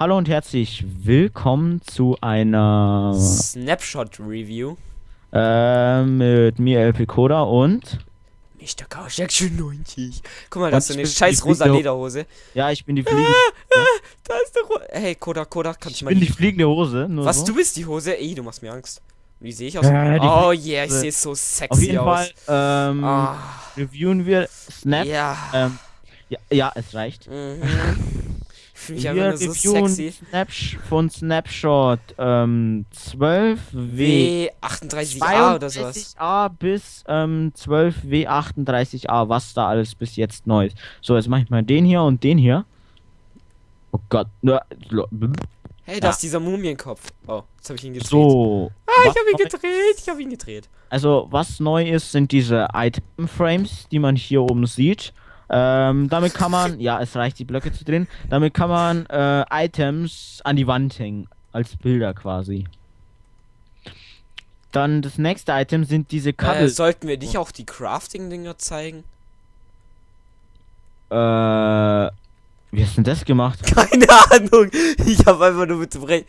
Hallo und herzlich willkommen zu einer Snapshot Review. äh, mit mir LP Koda und Mr. Action 90. Guck mal, das ist so eine ich scheiß rosa Lederhose. ja, ich bin die fliegende, Da ist der Ro Hey, Koda, Koda, kannst ich du mal bin die fliegende Hose. Was, so. du bist die Hose? Ey, du machst mir Angst. Wie sehe ich aus? Die oh yeah, ich sehe so sexy Auf jeden aus. Fall ähm, Ah, reviewen wir Snap. ja. Ähm, ja, ja, es reicht. Mhm. Mich wir so sexy. Snapsh von Snapshot ähm, 12 W W38A oder sowas. 32A bis ähm, 12 W38A, was da alles bis jetzt neu ist. So, jetzt mache ich mal den hier und den hier. Oh Gott. ne, Hey, da Ja. ist dieser Mumienkopf. Oh, jetzt habe ich ihn gedreht. So. Ah, ich habe ihn gedreht. Ich habe ihn gedreht. Also, was neu ist, sind diese Item-Frames, die man hier oben sieht. Ähm, damit kann man, ja, es reicht, die Blöcke zu drehen. Damit kann man äh, Items an die Wand hängen. Als Bilder quasi. Dann das nächste Item sind diese Äh, Kabel. sollten wir nicht auch die Crafting-Dinger zeigen? Äh, wie hast du denn das gemacht? Keine Ahnung. Ich habe einfach nur mit dem Re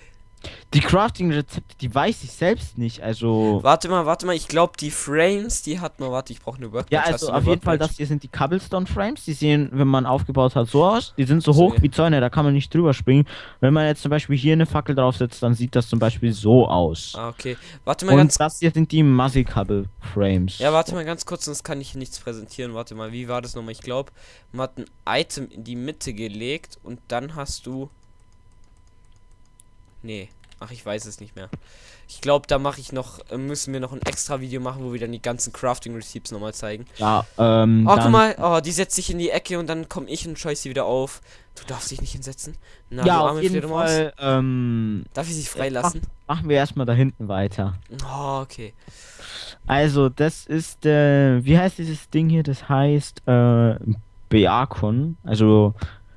Die Crafting-Rezepte, die weiß ich selbst nicht. Also. Warte mal, warte mal. Ich glaube, die Frames, die hat man. Warte, ich brauche eine Workbench. Ja, also auf jeden Fall, das hier sind die Cobblestone Frames. Die sehen, wenn man aufgebaut hat, so aus. Die sind so hoch wie Zäune, da kann man nicht drüber springen. Wenn man jetzt zum Beispiel hier eine Fackel draufsetzt, dann sieht das zum Beispiel so aus. Ah, okay. Warte mal Und ganz. das hier sind die Muzzy Cobble Frames. Ja, warte mal ganz kurz, sonst kann ich hier nichts präsentieren. Warte mal, wie war das nochmal? Ich glaube, man hat ein Item in die Mitte gelegt und dann hast du. Nee. Ach, ich weiß es nicht mehr. Ich glaube, da mache ich noch, äh, müssen wir noch ein extra Video machen, wo wir dann die ganzen Crafting Receipts nochmal zeigen. Ja, ähm. Oh, guck mal, oh, die setzt sich in die Ecke und dann komme ich und scheiß sie wieder auf. Du darfst dich nicht hinsetzen. Na, ja, auf jeden. Fall, ähm. Darf ich sie freilassen? Machen wir erstmal da hinten weiter. Oh, okay. Also, das ist, äh, wie heißt dieses Ding hier? Das heißt, äh, Beacon. Also,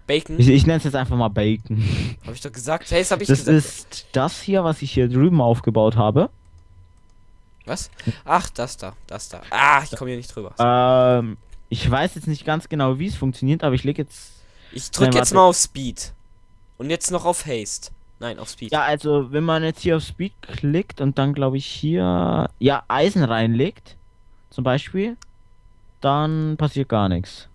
Bacon, ich, ich nenne es jetzt einfach mal Bacon. habe ich doch gesagt. Hey, das habe ich Das gesagt. ist das hier, was ich hier drüben aufgebaut habe. Was? Ach, das da, das da. Ah, ich komme hier nicht drüber. Ähm, ich weiß jetzt nicht ganz genau, wie es funktioniert, aber ich lege jetzt. Ich drücke jetzt mal auf Speed. Und jetzt noch auf Haste. Nein, auf Speed. Ja, also, wenn man jetzt hier auf Speed klickt und dann, glaube ich, hier, ja, Eisen reinlegt, zum Beispiel, dann passiert gar nichts.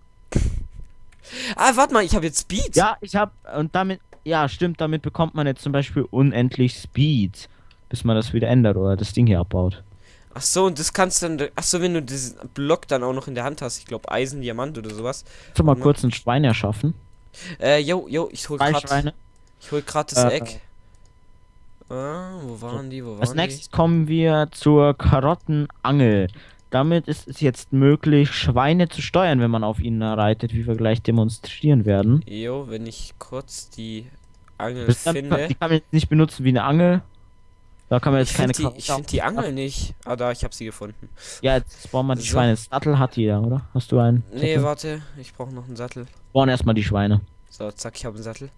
Ah, warte mal, ich habe jetzt Speed. Ja, ich habe, und damit, ja, stimmt, damit bekommt man jetzt zum Beispiel unendlich Speed, bis man das wieder ändert oder das Ding hier abbaut. Ach so, und das kannst dann. Ach so, wenn du diesen Block dann auch noch in der Hand hast. Ich glaube Eisen, Diamant oder sowas. So, mal kurz ein Schwein erschaffen. Äh, yo, yo, ich hol. Schweine. Ich hol grad das Äh, Eck. Ah, wo waren die? Wo waren Als die? nächstes kommen wir zur Karottenangel. Damit ist es jetzt möglich, Schweine zu steuern, wenn man auf ihnen reitet, wie wir gleich demonstrieren werden. Jo, wenn ich kurz die Angel Das finde. die kann man jetzt nicht benutzen wie eine Angel. Da kann man Ich jetzt keine finde die, ich Karotte find die Angel nicht. Ah, da, ich habe sie gefunden. Ja, jetzt spawnen wir die So. Schweine. Sattel hat jeder, oder? Hast du einen? Nee, Sattel? warte. Ich brauche noch einen Sattel. Spawnen erstmal die Schweine. So, zack, ich habe einen Sattel.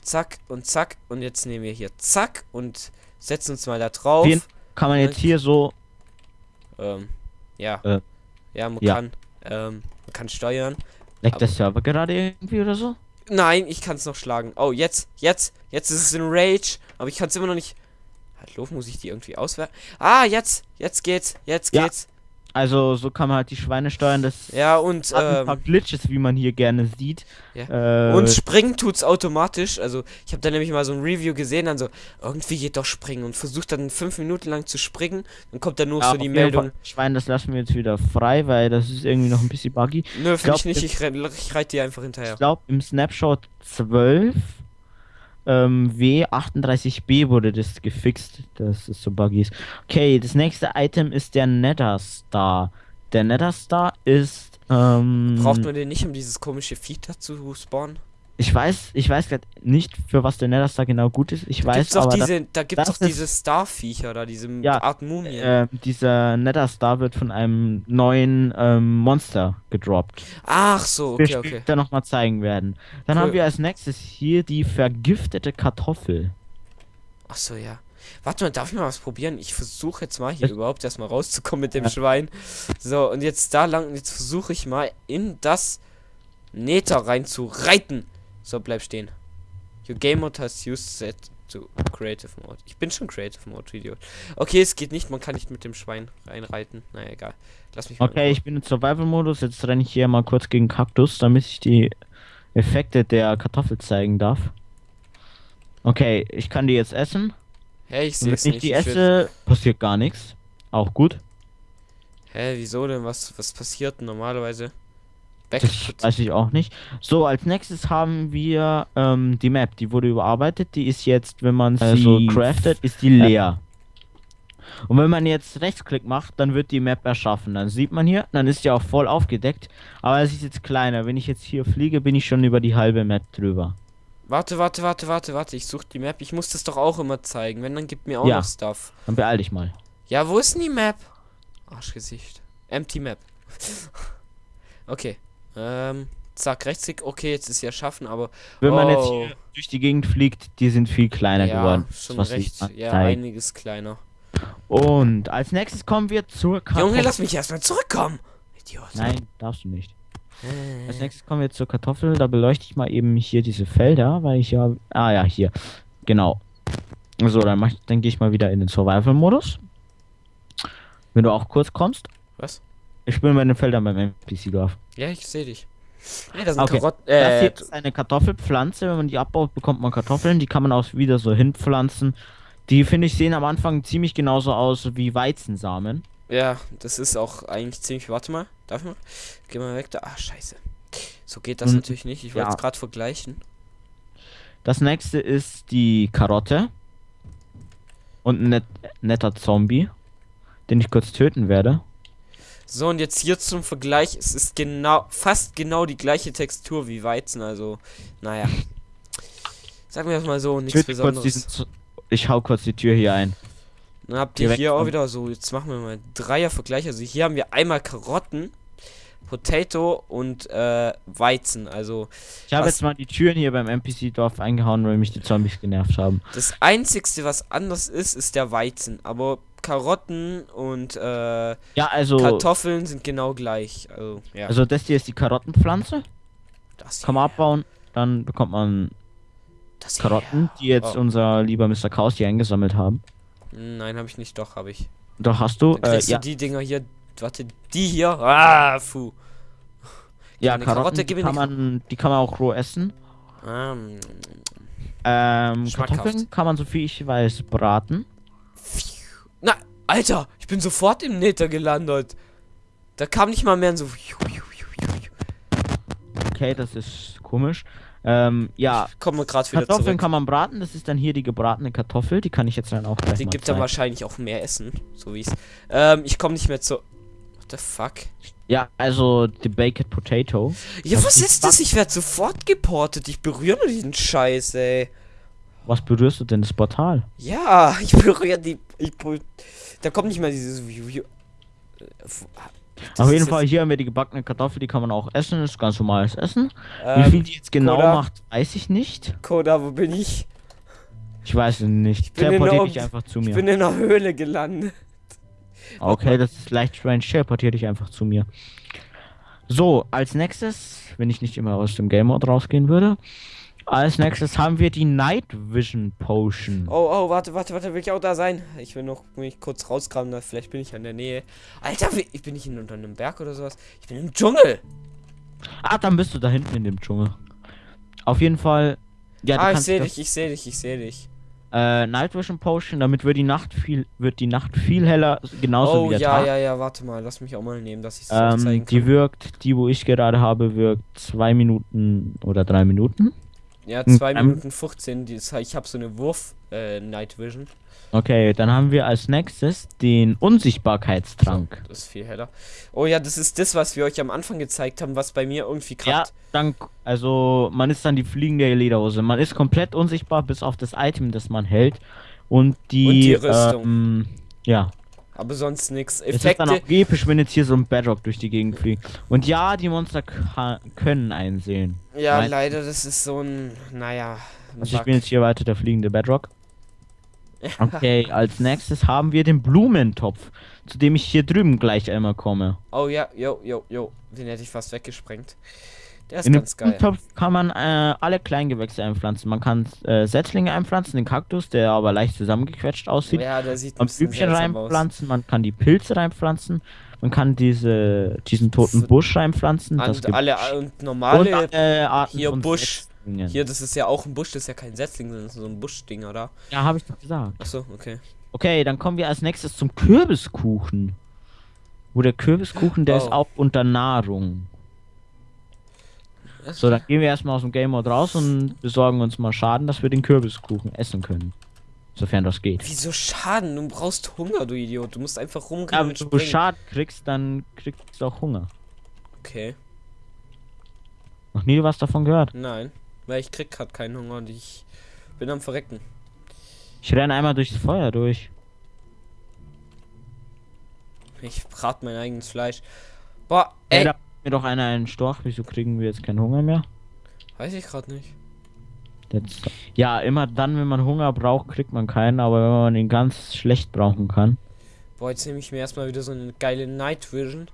Zack und zack. Und jetzt nehmen wir hier zack und setzen uns mal da drauf. Wen- Kann man jetzt hier so. Ähm, ja. Äh, ja, man ja. kann. Ähm, man kann steuern. Leckt der Server gerade irgendwie oder so? Nein, ich kann es noch schlagen. Oh, jetzt, jetzt, jetzt ist es in Rage. Aber ich kann es immer noch nicht. Hallo, muss ich die irgendwie auswerten? Ah, jetzt, jetzt geht's, jetzt geht's. Also, so kann man halt die Schweine steuern. Das Ja, und, hat ein paar ähm, Glitches, wie man hier gerne sieht. Ja. Äh, und springen tut's automatisch. Also, ich habe da nämlich mal so ein Review gesehen, dann so, irgendwie geht doch springen und versucht dann fünf Minuten lang zu springen. Dann kommt dann nur ja, so die Meldung. Fall, Schwein, das lassen wir jetzt wieder frei, weil das ist irgendwie noch ein bisschen buggy. Nö, finde ich nicht, ich, ich reite dir einfach hinterher. Ich glaube, im Snapshot 12 ähm, W38B wurde das gefixt, dass es so buggy ist. Okay, das nächste Item ist der Nether Star. Der Nether Star ist. Ähm, Braucht man den nicht, um dieses komische Vieh zu spawnen? Ich weiß, ich weiß grad nicht, für was der Nether Star genau gut ist. Ich Da weiß aber, diese, da gibt's das doch ist- diese Starviecher da, diese Ja, Art Mumien. äh, dieser Nether Star wird von einem neuen ähm, Monster gedroppt. Ach so, wir okay, okay. später nochmal zeigen werden. Dann Cool. haben wir als nächstes hier die vergiftete Kartoffel. Ach so, ja. Warte mal, darf ich mal was probieren? Ich versuche jetzt mal hier überhaupt erstmal rauszukommen mit dem Ja. Schwein. So, und jetzt da lang, jetzt versuche ich mal in das Nether rein zu reiten. So, bleib stehen. Your game mode has used set to creative mode. Ich bin schon creative mode Video. Okay, es geht nicht, man kann nicht mit dem Schwein reinreiten. Naja, egal. Lass mich Okay, ich bin im Survival-Modus. Jetzt renne ich hier mal kurz gegen Kaktus, damit ich die Effekte der Kartoffel zeigen darf. Okay, ich kann die jetzt essen. Hä, ich sehe wenn es ich nicht. die ich würd- esse, passiert gar nichts. Auch gut. Hä, wieso denn? Was, was passiert denn normalerweise? Das weiß ich auch nicht. So, als nächstes haben wir ähm, die Map. Die wurde überarbeitet. Die ist jetzt, wenn man sie Also, craftet, ist die leer. Und wenn man jetzt Rechtsklick macht, dann wird die Map erschaffen. Dann sieht man hier, dann ist die auch voll aufgedeckt. Aber es ist jetzt kleiner. Wenn ich jetzt hier fliege, bin ich schon über die halbe Map drüber. Warte, warte, warte, warte, warte. Ich suche die Map. Ich muss das doch auch immer zeigen. Wenn, dann gib mir auch Ja. noch Stuff. Dann beeil dich mal. Ja, wo ist denn die Map? Arschgesicht. Empty Map. okay. Ähm, zack, Rechtsklick. Okay, jetzt ist sie erschaffen, aber. Wenn man jetzt Oh. hier durch die Gegend fliegt, die sind viel kleiner ja, geworden. schon was recht. Ja, einiges kleiner. Und als nächstes kommen wir zur Kartoffel. Junge, lass mich erstmal zurückkommen. Idiot. Nein, darfst du nicht. Äh, Als nächstes kommen wir zur Kartoffel. Da beleuchte ich mal eben hier diese Felder, weil ich ja. Ah ja, hier. Genau. So, dann, mach ich, dann gehe ich mal wieder in den Survival-Modus. Wenn du auch kurz kommst. Was? Ich bin bei den Feldern beim NPC-Dorf. Ja, ich sehe dich. Nee, da sind Okay. Das Äh, hier ist eine Kartoffelpflanze. Wenn man die abbaut, bekommt man Kartoffeln. Die kann man auch wieder so hinpflanzen. Die, finde ich, sehen am Anfang ziemlich genauso aus wie Weizensamen. ja, das ist auch eigentlich ziemlich. Warte mal. Darf ich mal? Geh mal weg da. Ah, scheiße. So geht das Und- natürlich nicht. Ich wollte ja. es gerade vergleichen. Das nächste ist die Karotte. Und ein net, netter Zombie, den ich kurz töten werde. So, und jetzt hier zum Vergleich. Es ist genau, fast genau die gleiche Textur wie Weizen. Also, naja. Sagen wir es mal so, Ich, nichts diesen Besonderes. Z ich hau kurz die Tür hier ein. Dann habt ihr direkt hier auch wieder so, jetzt machen wir mal Dreier-Vergleich. Also hier haben wir einmal Karotten, Potato und äh, Weizen. Also Ich habe jetzt mal die Türen hier beim NPC-Dorf eingehauen, weil mich die Zombies genervt haben. das einzigste, was anders ist, ist der Weizen. Aber Karotten und äh, Ja, also, Kartoffeln sind genau gleich. Also, ja. also das hier ist die Karottenpflanze. das Kann man abbauen. Dann bekommt man das. Karotten, die jetzt Oh. unser lieber Mr. Chaos hier eingesammelt haben. Nein, habe ich nicht. Doch, habe ich. Doch hast du. Äh, ja, du die Dinger hier. Warte, die hier. Ah, fu. ja, Karotten, Karotte, gib kann, man, die kann man auch roh essen. Ähm, Ähm, Schmackhaft. Kartoffeln kann man, so viel ich weiß, braten. Na, Alter, ich bin sofort im Nether gelandet. Da kam nicht mal mehr so. Okay, das ist komisch. Ähm, ja, Kommen wir gerade wieder Kartoffeln zurück. kann man braten. Das ist dann hier die gebratene Kartoffel. Die kann ich jetzt dann auch gleich mal gibt zeigen. wahrscheinlich auch mehr Essen, so wie es. Ähm, ich komme nicht mehr zu. What the fuck? Ja, also die Baked Potato. Ja, was die ist das? Ich werde sofort geportet. Ich berühre nur diesen Scheiß, ey. Was berührst du denn das Portal? Ja, ich berühre die. Ich, berühr- da kommt nicht mal dieses. Das Auf jeden Fall, hier haben wir die gebackene Kartoffel, die kann man auch essen, das ist ganz normales Essen. Wie Ähm, viel die jetzt genau Koda? macht, weiß ich nicht. Koda, wo bin ich? Ich weiß es nicht. bin Teleportier enorm- dich einfach zu Ich mir. bin in einer Höhle gelandet. Okay, das ist leicht strange. Teleportier dich einfach zu mir. So, als nächstes, wenn ich nicht immer aus dem Game Mode rausgehen würde, als nächstes haben wir die Night Vision Potion. Oh, oh, warte, warte, warte, will ich auch da sein? Ich will noch mich kurz rausgraben, vielleicht bin ich an der Nähe. Alter, wie, ich bin nicht in, unter einem Berg oder sowas. Ich bin im Dschungel. Ah, dann bist du da hinten in dem Dschungel. Auf jeden Fall. Ja, ah, ich sehe dich, ich sehe dich, ich sehe dich. Äh, Night Vision Potion, damit wird die Nacht viel, wird die Nacht viel heller, genauso oh, wie der ja, Tag. ja, ja, warte mal, lass mich auch mal nehmen, dass ich Ähm, zeigen die kann. wirkt, die wo ich gerade habe, wirkt zwei Minuten oder drei Minuten. Ja, ähm, 2 Minuten 15, die, ist- ich habe so eine Wurf äh, Night Vision. Okay, dann haben wir als nächstes den Unsichtbarkeitstrank. Das ist viel heller. Oh ja, das ist das, was wir euch am Anfang gezeigt haben, was bei mir irgendwie Ja, gerade. dann, also man ist dann die fliegende Lederhose. Man ist komplett unsichtbar, bis auf das Item, das man hält. Und die, Und die Rüstung. Ähm, ja, Aber sonst nichts. es ist dann Effekte. auch episch, wenn jetzt hier so ein Bedrock durch die Gegend fliegt. Und ja, die Monster können einsehen. Ja, Nein. leider, das ist so ein. Naja. ein Also ich bin jetzt hier weiter der fliegende Bedrock. Okay, als nächstes haben wir den Blumentopf, zu dem ich hier drüben gleich einmal komme. Oh ja, jo, jo, jo. Den hätte ich fast weggesprengt. Der ist In ganz geil. Blumentopf kann man äh, alle Kleingewächse einpflanzen. Man kann äh, Setzlinge einpflanzen, den Kaktus, der aber leicht zusammengequetscht aussieht. Ja, der sieht ein Man bisschen Blümchen seltsam aus. reinpflanzen, man kann die Pilze reinpflanzen, man kann diese, diesen toten Busch reinpflanzen. das Und alle und und normale. alle Arten hier Busch. Setzlingen. Hier, das ist ja auch ein Busch, das ist ja kein Setzling, sondern das ist so ein Buschding, oder? Ja, habe ich doch gesagt. Achso, okay. Okay, dann kommen wir als nächstes zum Kürbiskuchen. Wo der Kürbiskuchen, der Oh. ist auch unter Nahrung. So, dann gehen wir erstmal aus dem Game Mode raus und besorgen uns mal Schaden, dass wir den Kürbiskuchen essen können. Sofern das geht. Wieso Schaden? Du brauchst Hunger, du Idiot. Du musst einfach rumrennen Ja, wenn du springen. Schaden kriegst, dann kriegst du auch Hunger. Okay. Noch nie was davon gehört. Nein. Weil ich krieg grad keinen Hunger und ich bin am Verrecken. Ich renne einmal durchs Feuer durch. Ich brat mein eigenes Fleisch. Boah, Ey, ey. Mir doch einer einen Storch. Wieso kriegen wir jetzt keinen Hunger mehr? Weiß ich gerade nicht. Jetzt. Ja, immer dann, wenn man Hunger braucht, kriegt man keinen, aber wenn man ihn ganz schlecht brauchen kann. Boah, jetzt nehme ich mir erstmal wieder so eine geile Night Vision.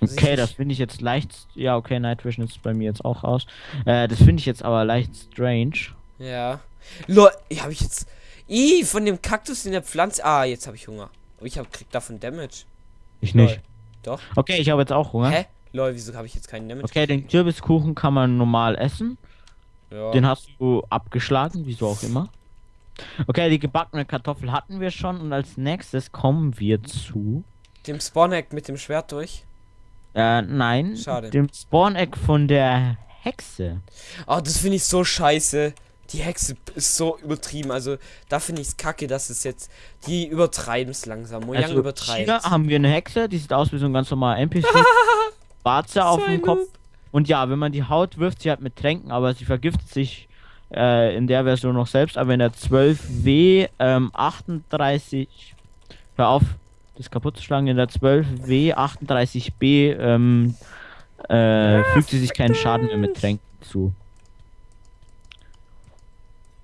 Okay, das finde ich jetzt leicht. Ja, okay, Night Vision ist bei mir jetzt auch aus. Äh, das finde ich jetzt aber leicht strange. Ja. Lol, habe ich jetzt. Ih, von dem Kaktus in der Pflanze. Ah, jetzt habe ich Hunger. Aber ich hab, krieg davon Damage. Ich nicht. Doch. Okay, ich habe jetzt auch Hunger. Hä? Lol, wieso habe ich jetzt keinen Damage? Okay, den Kürbiskuchen kann man normal essen. Ja. Den hast du abgeschlagen, wieso auch immer. Okay, die gebackene Kartoffel hatten wir schon und als nächstes kommen wir zu. Dem Spawn-Egg mit dem Schwert durch. Äh, nein. Schade. Dem Spawn-Egg von der Hexe. Oh, das finde ich so scheiße. Die Hexe ist so übertrieben. Also, da finde ich es kacke, dass es jetzt. Die übertreiben es langsam. Mojang Also übertreibt. hier haben wir eine Hexe, die sieht aus wie so ein ganz normaler NPC. Warze auf dem Kopf. Und ja, wenn man die Haut wirft, sie halt mit Tränken, aber sie vergiftet sich äh, in der Version noch selbst. Aber in der 12W ähm, 38. Hör auf, das kaputt zu schlagen. In der 12W 38B ähm, äh, fügt sie sich keinen Schaden mehr mit Tränken zu.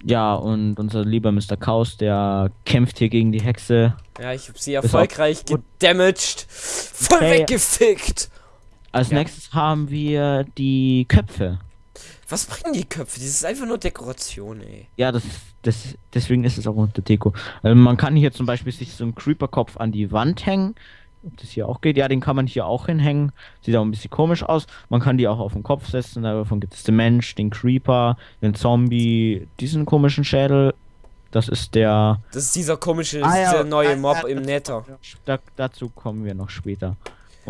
Ja, und unser lieber Mr. Chaos, der kämpft hier gegen die Hexe. Ja, ich habe sie erfolgreich gedamaged. Voll Okay. weggefickt. Als Ja. nächstes haben wir die Köpfe. Was bringen die Köpfe? Das ist einfach nur Dekoration, ey. Ja, das, das, deswegen ist es auch unter Deko. Also man kann hier zum Beispiel sich so einen Creeper-Kopf an die Wand hängen. Ob das hier auch geht? Ja, den kann man hier auch hinhängen. Sieht auch ein bisschen komisch aus. Man kann die auch auf den Kopf setzen. Davon gibt es den Mensch, den Creeper, den Zombie, diesen komischen Schädel. Das ist der. Das ist dieser komische, Ah, ja, dieser neue ah, Mob ja, im Nether. Da, dazu kommen wir noch später.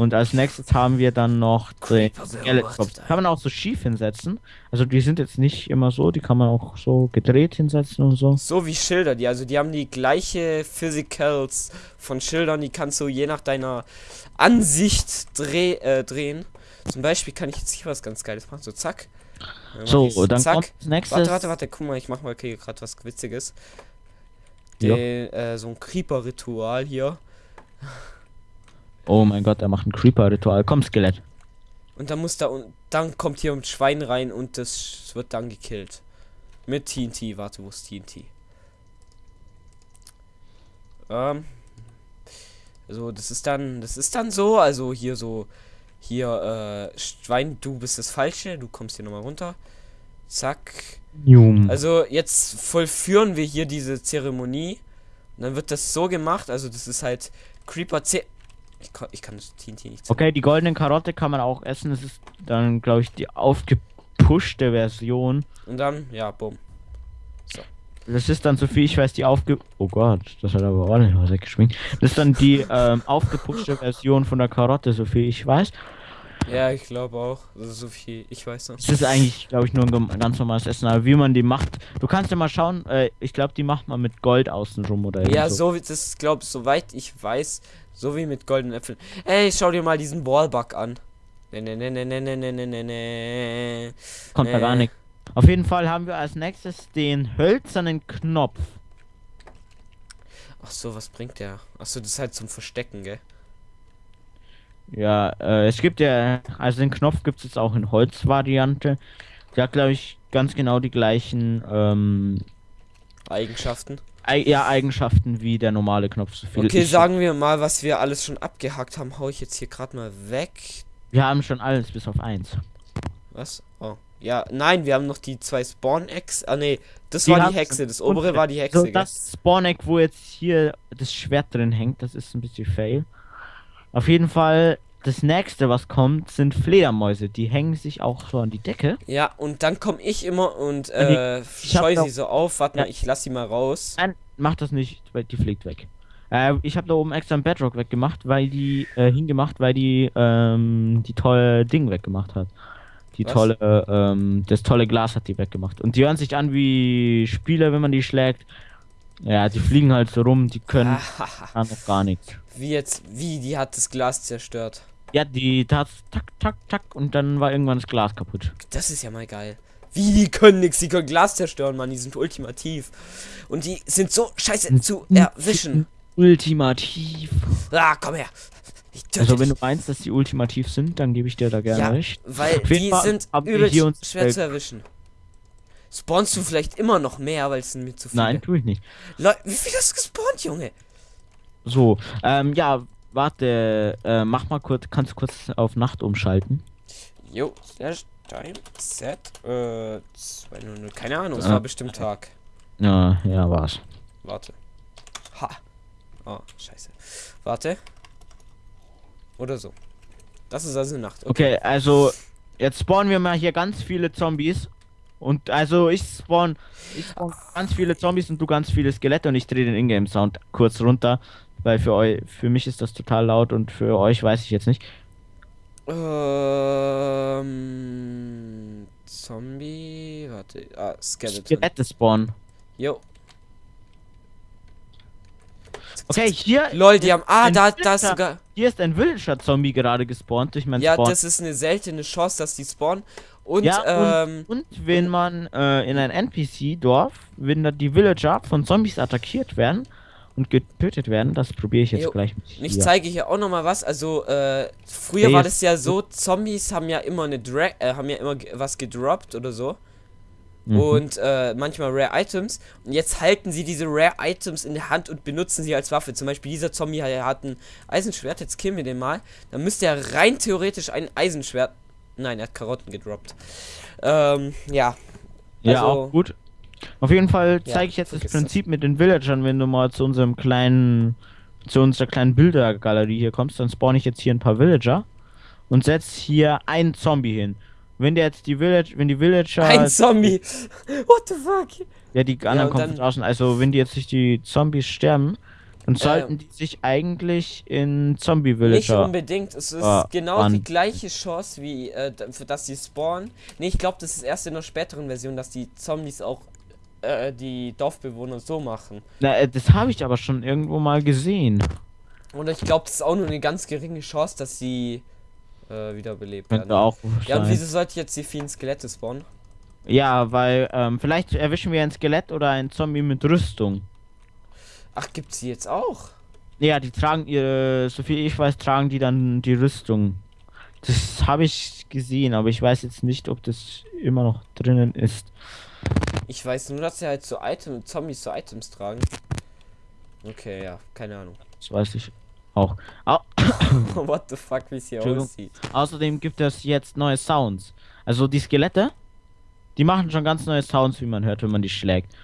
Und als nächstes haben wir dann noch den beobachtet Kann man auch so schief hinsetzen. Also die sind jetzt nicht immer so, die kann man auch so gedreht hinsetzen und so. So wie Schilder, die also die haben die gleiche Physicals von Schildern, die kannst du je nach deiner Ansicht dreh, äh, drehen. Zum Beispiel kann ich jetzt hier was ganz Geiles machen, so zack. Dann So, ich's, dann zack. kommt das nächste. Warte, warte, warte, guck mal, ich mach mal hier gerade was Witziges. Ja. Den, äh, so ein Creeper-Ritual hier. Oh mein Gott, er macht ein Creeper-Ritual. Komm, Skelett. Und dann muss da und dann kommt hier ein Schwein rein und das wird dann gekillt. Mit TNT. Warte, wo ist TNT? Ähm. Also, das ist dann, das ist dann so, also hier so, hier, äh, Schwein, du bist das Falsche, du kommst hier nochmal runter. Zack. Jum. Also, jetzt vollführen wir hier diese Zeremonie. Und dann wird das so gemacht, also das ist halt Creeper. Ich kann, ich kann das TNT nicht. Okay, die goldene Karotte kann man auch essen. Das ist dann, glaube ich, die aufgepushte Version. Und dann, ja, bumm. Das ist dann, so viel ich weiß, die aufge... Oh Gott, das hat aber ordentlich was weggeschwingt. Das ist dann die ähm, aufgepushte Version von der Karotte, so viel ich weiß. Ja, ich glaube auch. So viel, ich weiß noch. Es ist eigentlich, glaube ich, nur ein ganz normales Essen. Aber wie man die macht... Du kannst ja mal schauen, äh, ich glaube, die macht man mit Gold außenrum oder Ja, so wie das glaube soweit ich weiß, so wie mit goldenen Äpfeln. Ey, schau dir mal diesen Wallbug an. Nee, nee, nee, nee, nee, nee, nee, nee. Kommt nee. da gar nicht. Auf jeden Fall haben wir als nächstes den hölzernen Knopf. Ach so, was bringt der? Ach so, das ist halt zum Verstecken, gell? Ja, äh, es gibt ja, also den Knopf gibt es jetzt auch in Holzvariante. Der hat, glaube ich, ganz genau die gleichen ähm, Eigenschaften. Ei ja, Eigenschaften wie der normale Knopf. So viel Okay, sagen wir mal, was wir alles schon abgehackt haben, hau ich jetzt hier gerade mal weg. Wir haben schon alles bis auf eins. Was? Oh. Ja, nein, wir haben noch die zwei Spawn-Eggs. Ah, nee, das Die war die Hexe. Das obere war die Hexe. So, das Spawn-Egg, wo jetzt hier das Schwert drin hängt, das ist ein bisschen fail. Auf jeden Fall, das nächste, was kommt, sind Fledermäuse. Die hängen sich auch so an die Decke. Ja, und dann komme ich immer und äh, scheu sie so auf. Warte Ja. mal, ich lass sie mal raus. Nein, mach das nicht, weil die fliegt weg. Äh, ich habe da oben extra ein Bedrock weggemacht, weil die, äh, hingemacht, weil die, ähm, die tolle Ding weggemacht hat. Die Was? tolle, äh, ähm, das tolle Glas hat die weggemacht. Und die hören sich an wie Spieler, wenn man die schlägt. Ja, die fliegen halt so rum, die können Ahaha. ah, noch gar nichts. Wie jetzt, wie, die hat das Glas zerstört. Ja, die tat tak, tak, tak und dann war irgendwann das Glas kaputt. Das ist ja mal geil. Wie, die können nix, die können Glas zerstören, Mann, die sind ultimativ. Und die sind so scheiße zu erwischen. Ultimativ. Ah, komm her. Ich töte Also wenn du meinst, dass die ultimativ sind, dann gebe ich dir da gerne Ja, recht. weil die Fall sind übelst schwer zu erwischen. Spawnst du vielleicht immer noch mehr, weil es sind mir zu viele? Nein, tue ich nicht. Leute, wie viel hast du gespawnt, Junge? So, ähm, ja, warte, äh, mach mal kurz, kannst du kurz auf Nacht umschalten? Jo, slash time set, äh, 200, keine Ahnung, es Ah. war bestimmt Tag. Ja, ja, war's. Warte. Ha. Oh, scheiße. Warte. Oder so. Das ist also Nacht. Okay, also, jetzt spawnen wir mal hier ganz viele Zombies. Und also ich spawn, ich spawn ganz viele Zombies und du ganz viele Skelette und ich drehe den Ingame-Sound kurz runter, weil für euch, für mich ist das total laut und für euch weiß ich jetzt nicht. Ähm. Zombie. Warte. Ah, Skeleton. Skelette spawnen. Jo. Okay, hier, Lol, die haben. Ah, da, da ist sogar. hier ist ein Villager-Zombie gerade gespawnt durch meinen Ja, Spawn. das ist eine seltene Chance, dass die spawnen. Und, Ja, ähm. Und wenn man äh, in ein NPC-Dorf, wenn da die Villager von Zombies attackiert werden und getötet werden, das probiere ich jetzt Jo. gleich Ich hier. zeige hier auch noch mal was. Also äh, früher Ey, war das ja so, Zombies haben ja immer eine Dra äh, haben ja immer was gedroppt oder so. Mhm. Und äh, manchmal Rare Items. Und jetzt halten sie diese Rare Items in der Hand und benutzen sie als Waffe. Zum Beispiel dieser Zombie hat, ein Eisenschwert, jetzt killen wir den mal. Dann müsste er rein theoretisch ein Eisenschwert. Nein, er hat Karotten gedroppt. Ähm, ja. ja, also- auch gut. Auf jeden Fall Ja, zeige ich jetzt das vergiss das. Prinzip mit den Villagern, wenn du mal zu unserem kleinen, zu unserer kleinen Bildergalerie hier kommst, dann spawn ich jetzt hier ein paar Villager und setz hier einen Zombie hin. Wenn der jetzt die Village, wenn die Villager, Ein Zombie. What the fuck? ja die anderen und kommen draußen, also wenn die jetzt durch die Zombies sterben, dann sollten Ähm. die sich eigentlich in Nicht Zombie-Villager unbedingt. Es ist Ah, genau Mann. die gleiche Chance wie, äh, für dass sie spawnen. Ne, ich glaube, das ist erst in der späteren Version, dass die Zombies auch äh, die Dorfbewohner so machen. Na, äh, das habe ich aber schon irgendwo mal gesehen. Und ich glaube, das ist auch nur eine ganz geringe Chance, dass sie äh, wiederbelebt Könnte werden. auch Ja, und wieso sollte jetzt die vielen Skelette spawnen? Ja, weil ähm, vielleicht erwischen wir ein Skelett oder ein Zombie mit Rüstung. Ach, gibt's die jetzt auch? Ja, die tragen ihre, so viel ich weiß, tragen die dann die Rüstung. Das habe ich gesehen, aber ich weiß jetzt nicht, ob das immer noch drinnen ist. Ich weiß nur, dass sie halt so Items, Zombies so Items tragen. Okay, ja, keine Ahnung. Das weiß ich auch. Au What the fuck, wie es hier aussieht. Außerdem gibt es jetzt neue Sounds. Also die Skelette, die machen schon ganz neue Sounds, wie man hört, wenn man die schlägt.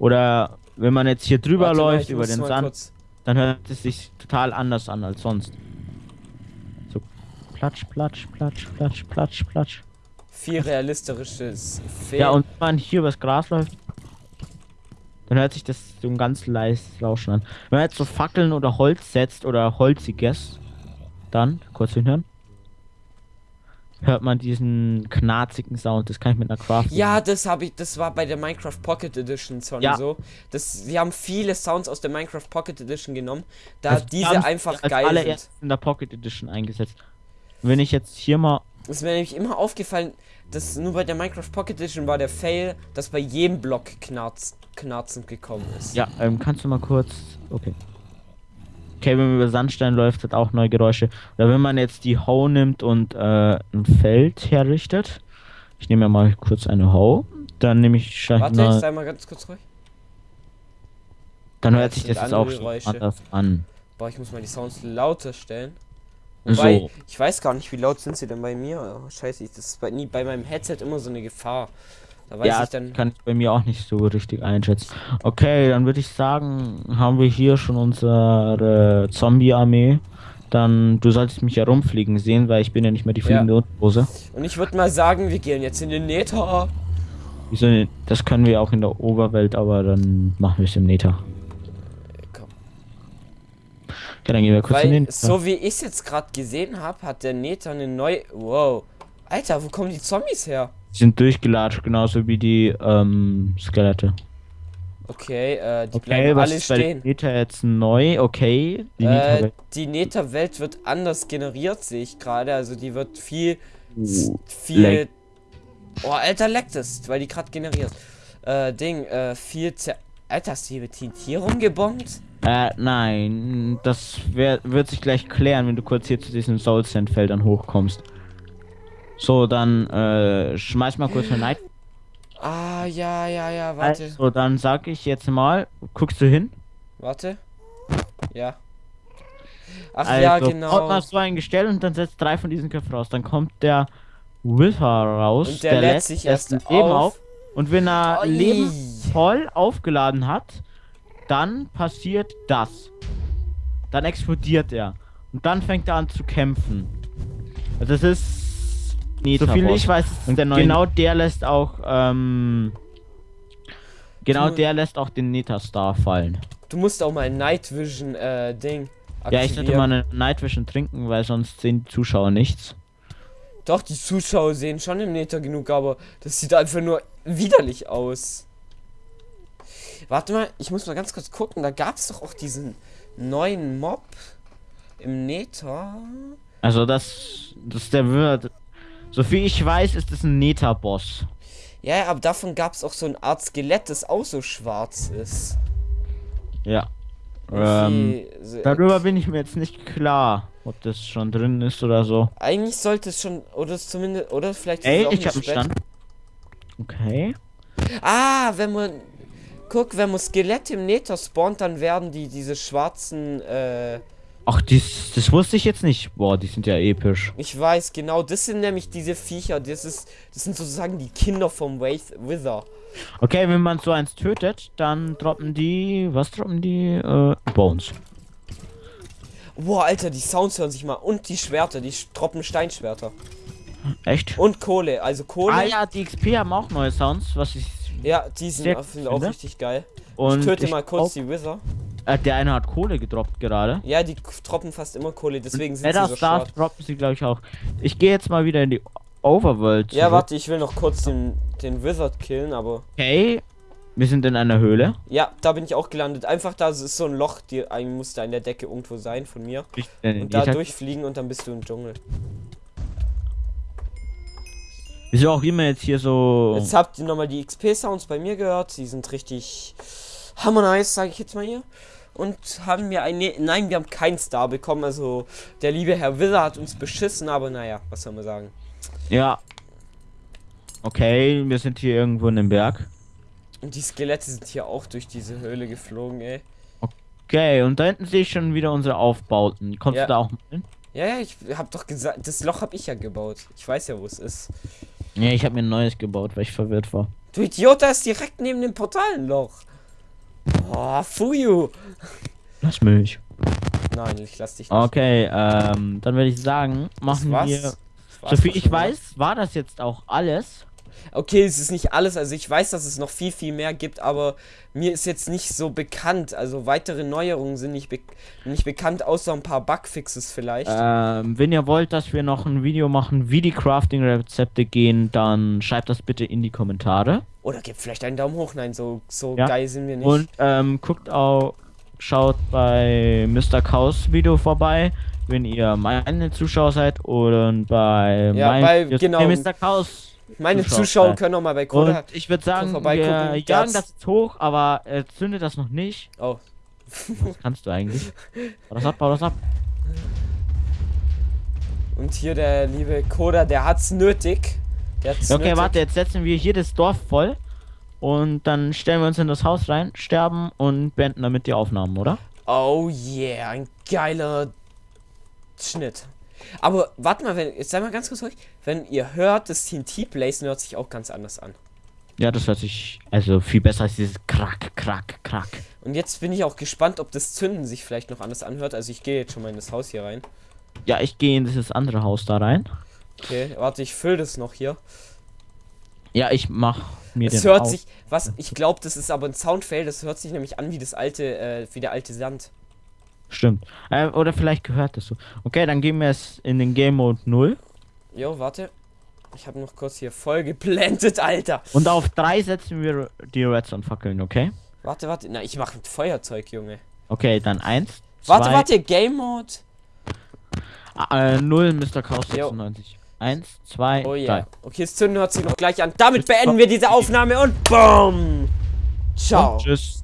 Oder wenn man jetzt hier drüber Warte läuft über den Sand, kurz- dann hört es sich total anders an als sonst. So platsch, platsch, platsch, platsch, platsch, platsch. Viel realistisches Fe Ja, und wenn man hier übers Gras läuft, dann hört sich das so ein ganz leis Rauschen an. Wenn man jetzt so Fackeln oder Holz setzt oder Holziges, dann, kurz hinhören, hört man diesen knarzigen Sound. Das kann ich mit einer Craft. Ja, das habe ich, das war bei der Minecraft Pocket Edition schon Ja. so. Das, sie haben viele Sounds aus der Minecraft Pocket Edition genommen, da Also, die diese einfach als geil sind. allererst in der Pocket Edition eingesetzt. Und wenn ich jetzt hier mal. Es ist mir nämlich immer aufgefallen, dass nur bei der Minecraft Pocket Edition war der Fail, dass bei jedem Block knarz, knarzend gekommen ist. Ja, ähm, kannst du mal kurz. Okay. Okay, wenn man über Sandstein läuft, hat auch neue Geräusche. Oder wenn man jetzt die Hoe nimmt und äh, ein Feld herrichtet. Ich nehme ja mal kurz eine Hoe. Dann nehme ich Warte, mal, sei mal ganz kurz ruhig. Dann hört sich das jetzt auch anders an. Boah, ich muss mal die Sounds lauter stellen. Wobei, So. ich weiß gar nicht, wie laut sind sie denn bei mir? Oh, scheiße, das ist bei, nie, bei meinem Headset immer so eine Gefahr. Da weiß ja, ich dann. kann ich bei mir auch nicht so richtig einschätzen. Okay, dann würde ich sagen, haben wir hier schon unsere Zombie-Armee. Dann, du solltest mich ja rumfliegen sehen, weil ich bin ja nicht mehr die fliegende Unterhose. Und ich würde mal sagen, wir gehen jetzt in den Nether. Das können wir auch in der Oberwelt, aber dann machen wir es im Nether. Okay, dann gehen wir kurz in Weil, den. so wie ich es jetzt gerade gesehen habe, hat der Nether eine neue. Wow. Alter, wo kommen die Zombies her? Die sind durchgelatscht, genauso wie die ähm, Skelette. Okay, äh, die Okay, bleiben was alle ist bei stehen. Nether jetzt neu? Okay. Die Äh, Nether-Welt wird anders generiert, sehe ich gerade. Also die wird viel, Uh, viel. leck. Oh, Alter, leckt es, weil die gerade generiert. Äh, Ding, äh, viel. Alter, hast du hier TNT rumgebombt? Äh, nein, das wär, wird sich gleich klären, wenn du kurz hier zu diesen Soul Sand Feldern hochkommst. So, dann äh, schmeiß mal kurz eine Night. Ah, ja, ja, ja, warte. Also, dann sag ich jetzt mal, guckst du hin? Warte. Ja. Ach also, ja, genau. mal so ein Gestell und dann setzt drei von diesen Köpfen raus. Dann kommt der Wither raus. Und der lädt sich erst ein Leben auf. auf. Und wenn er Oi. Leben voll aufgeladen hat, dann passiert das. Dann explodiert er. Und dann fängt er an zu kämpfen. Also das ist. so viel ich weiß, ist der neue genau der lässt auch. Ähm, genau Du- der lässt auch den Nether Star fallen. Du musst auch mal Night Vision, äh, Ding. Ja, ich sollte aktivieren. mal eine Night Vision trinken, weil sonst sehen die Zuschauer nichts. Doch, die Zuschauer sehen schon im Nether genug, aber das sieht einfach nur widerlich aus. Warte mal, ich muss mal ganz kurz gucken. Da gab es doch auch diesen neuen Mob im Nether. Also das, das der wird. So viel ich weiß, ist es ein Nether-Boss. Ja, aber davon gab es auch so eine Art Skelett, das auch so schwarz ist. Ja. Ähm, darüber bin ich mir jetzt nicht klar, ob das schon drin ist oder so. Eigentlich sollte es schon, oder es zumindest, oder vielleicht ist Ey, es auch ich hab einen Stand. Okay. Ah, wenn man. Guck, wenn man Skelette im Nether spawnt, dann werden die diese schwarzen, äh, Ach, dies, das wusste ich jetzt nicht. Boah, die sind ja episch. ich weiß genau, das sind nämlich diese Viecher, das ist, das sind sozusagen die Kinder vom Wraith Wither. Okay, wenn man so eins tötet, dann droppen die. Was droppen die? Äh, Bones. Boah, Alter, die Sounds hören sich mal. Und die Schwerter, die droppen Steinschwerter. Echt? Und Kohle, also Kohle. Ah ja, die XP haben auch neue Sounds, was ich. Ja, die sind Sehr auch, gut sind auch finde. richtig geil. Und ich töte ich mal kurz die Wither. Äh, der eine hat Kohle gedroppt gerade. Ja, die droppen fast immer Kohle, deswegen sind Nether sie so Stars short. droppen sie, glaube ich, auch. Ich gehe jetzt mal wieder in die Overworld. Ja, zurück. warte, ich will noch kurz den, den Wizard killen, aber. Okay. Wir sind in einer Höhle. Ja, da bin ich auch gelandet. Einfach da ist so ein Loch, die ein muss da in der Decke irgendwo sein von mir. Ich, äh, Und da durchfliegen und dann bist du im Dschungel. Wieso auch immer jetzt hier so. Jetzt habt ihr nochmal die XP-Sounds bei mir gehört. Die sind richtig hammer nice, sage ich jetzt mal hier. Und haben mir ein. Ne Nein, wir haben keinen Star bekommen. Also der liebe Herr Wither hat uns beschissen, aber naja, was soll man sagen. Ja. Okay, wir sind hier irgendwo in dem Berg. Und die Skelette sind hier auch durch diese Höhle geflogen, ey. Okay, und da hinten sehe ich schon wieder unsere Aufbauten. Kommst Ja. du da auch hin? Ja, ja, ich hab doch gesagt, das Loch hab ich ja gebaut. Ich weiß ja, wo es ist. Ja, ich habe mir ein neues gebaut, weil ich verwirrt war. Du Idiot, da ist direkt neben dem Portal ein Loch. Oh, Fuyu. Lass mich. Nein, ich lass dich nicht. Okay, ähm, dann würde ich sagen, machen wir. Soviel doch ich weiß, war das jetzt auch alles. Okay, es ist nicht alles. Also ich weiß, dass es noch viel, viel mehr gibt, aber mir ist jetzt nicht so bekannt. Also weitere Neuerungen sind nicht, be nicht bekannt, außer ein paar Bugfixes vielleicht. Ähm, wenn ihr wollt, dass wir noch ein Video machen, wie die Crafting-Rezepte gehen, dann schreibt das bitte in die Kommentare. Oder gebt vielleicht einen Daumen hoch. Nein, so, so Ja. geil sind wir nicht. Und ähm, guckt auch, schaut bei Mr. Chaos Video vorbei, wenn ihr meine Zuschauer seid oder bei Ja, bei- genau. Mr. Chaos. Meine Zuschauer Zuschauer können auch mal bei Koda. Und ich würde sagen, wir jagen das jetzt hoch, aber äh, zündet das noch nicht. Oh. Was kannst du eigentlich? Bau das ab, bau das ab. Und hier der liebe Koda, der hat's nötig. Der hat's Okay, nötig. warte, jetzt setzen wir hier das Dorf voll. Und dann stellen wir uns in das Haus rein, sterben und beenden damit die Aufnahmen, oder? Oh yeah, ein geiler Schnitt. Aber warte mal, wenn, jetzt sei mal ganz kurz ruhig. Wenn ihr hört, das TNT Blazen hört sich auch ganz anders an. Ja, das hört sich also viel besser als dieses Krack, Krack, Krack. Und jetzt bin ich auch gespannt, ob das Zünden sich vielleicht noch anders anhört. Also ich gehe jetzt schon mal in das Haus hier rein. Ja, ich gehe in dieses andere Haus da rein. Okay, warte, ich fülle das noch hier. Ja, ich mach mir Es den hört auf. sich, was ich glaube, das ist aber ein Soundfail. Das hört sich nämlich an wie das alte, äh, wie der alte Sand. Stimmt. Äh, oder vielleicht gehört das so. Okay, dann gehen wir es in den Game Mode 0. Jo, warte. Ich habe noch kurz hier voll geblendet, Alter. Und auf 3 setzen wir die Redstone fackeln, okay? Warte, warte. Na, ich mache ein Feuerzeug, Junge. Okay, dann 1. Warte, warte, Game Mode. Äh, 0 Mr. Chaos 96. 1, 2, Oh 3. ja. Okay, das Zünden hört sich noch gleich an. Damit beenden wir diese Aufnahme und BOOM! Ciao. Tschüss.